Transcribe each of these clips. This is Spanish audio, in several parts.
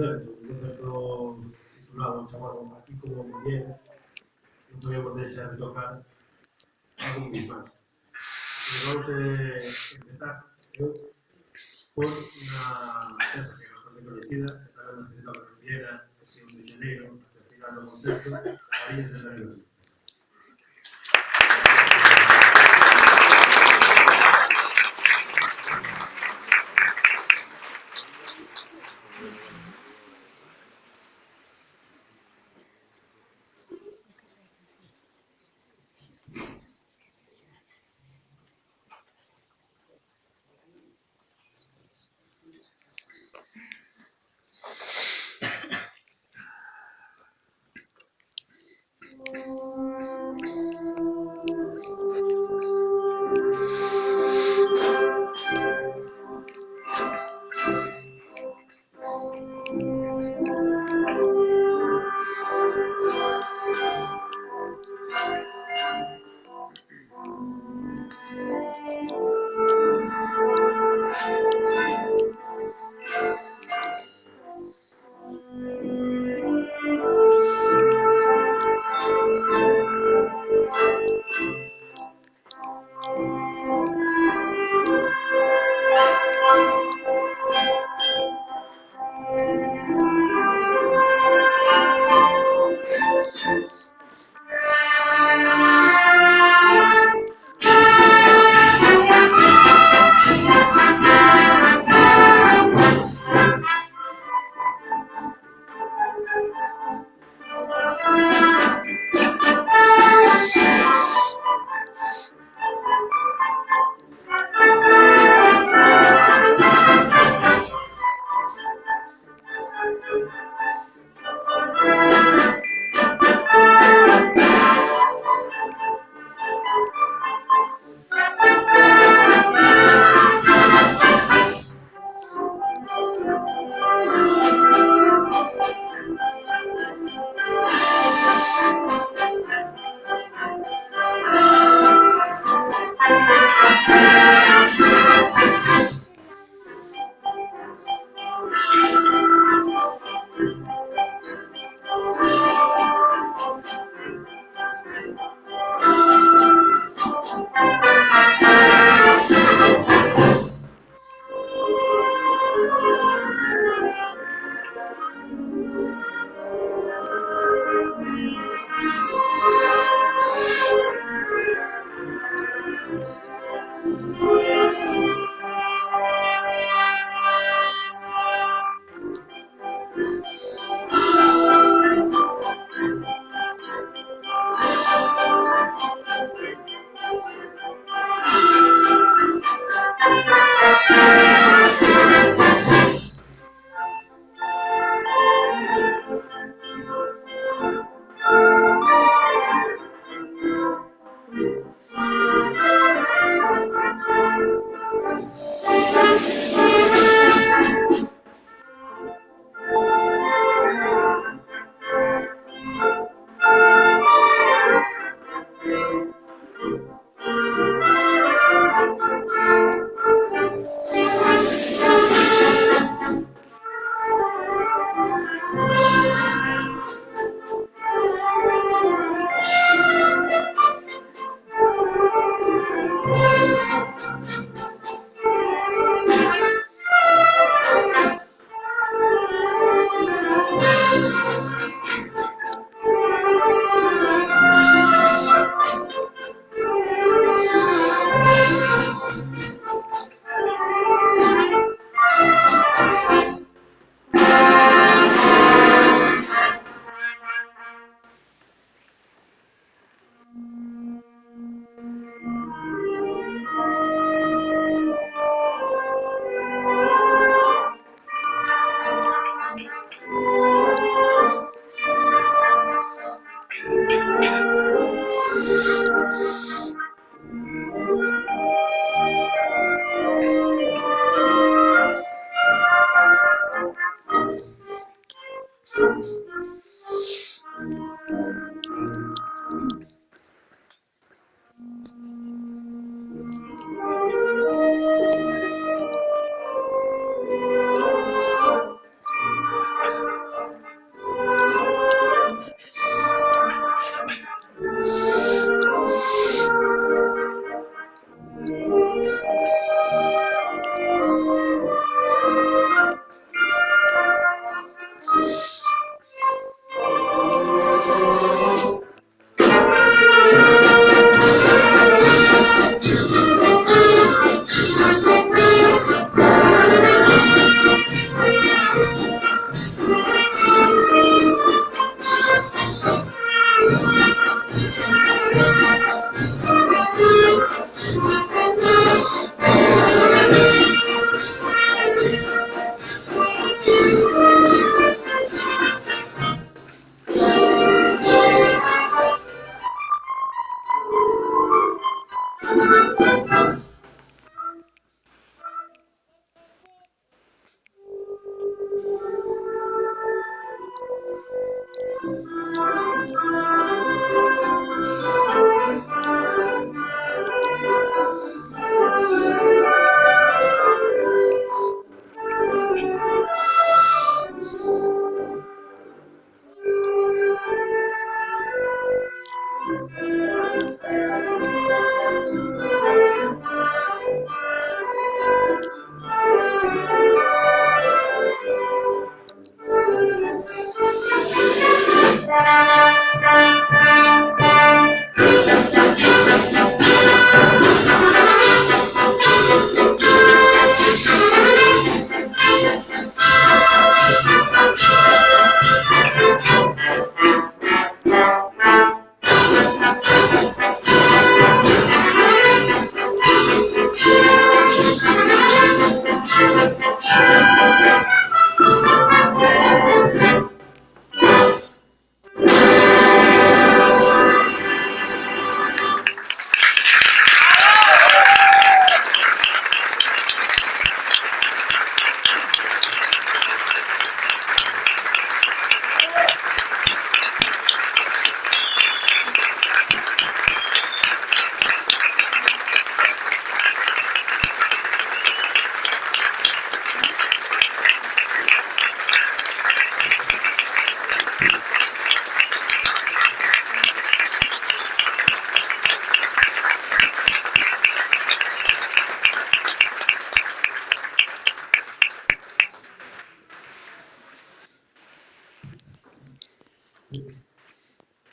¿sabes? Yo titulado, un chaval aquí, como Miguel, no podía poder de tocar algo muy más. Vamos a empezar por una empresa que es bastante conocida, que está en la Universidad es de Janeiro, que ahí de la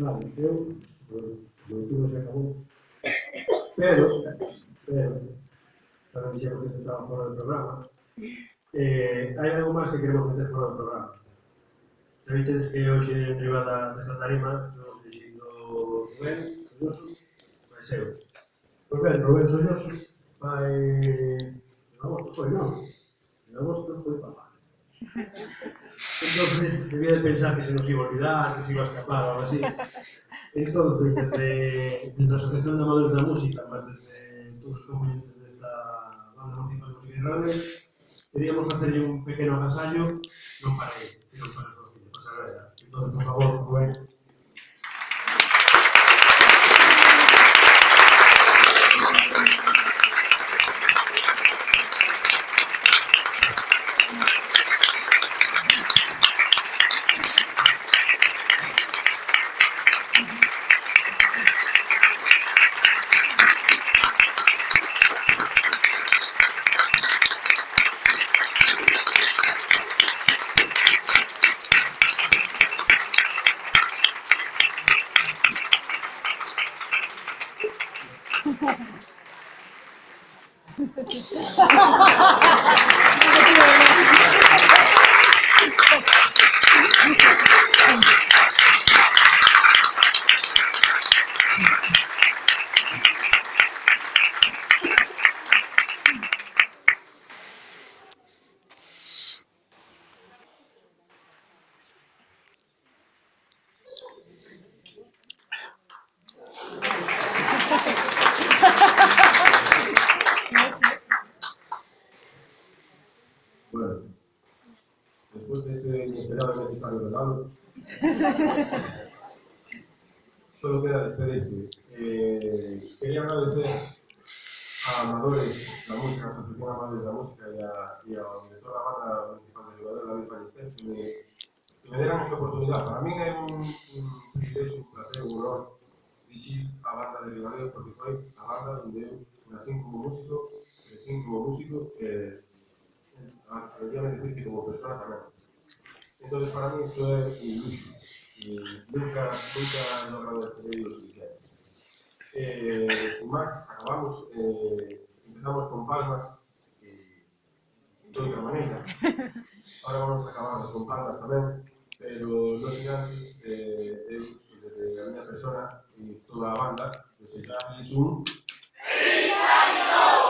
Claro, eu, o turno já acabou. Pero, pero, para mí xa porque estaba fora do programa, eh, hai algo máis que queremos meter fora do programa. Sabedes que hoxe en privada desta tarima estamos dirigindo Rubén Soñoso, pois eu. Pois ben, Rubén Soñoso Entonces, debía de pensar que se nos iba a olvidar, que se iba a escapar o algo así. Entonces, desde, desde la Asociación de Amadores de la Música, más desde todos los componentes de esta banda municipal de música irradiable, queríamos hacerle un pequeño agasallo, non para él, sino para familia, para Sagrada. Entonces, por favor, Rubén, Thank you. solo queda despedirse. Eh, quería agradecer a Amadores, la música, a la Asociación Amadores de la Música y a, y a toda la banda municipal de Ribadeo, David Ballester, que me, que me dieran esta oportunidad. Para mí é un, un privilegio, un placer, un honor dirigir a banda de Ribadeo porque foi a banda onde eu nací como músico, crecí como músico, eh, atreveríame decir que como persona tamén. Entonces, para mí, esto luxo. Y nunca, nunca he logrado suficiente. Eh, sin más, acabamos, eh, empezamos con palmas y de outra maneira. Ahora vamos a acabar con palmas tamén, pero non sin antes, eh, desde a miña persona e toda a banda, desearles un... ¡Feliz!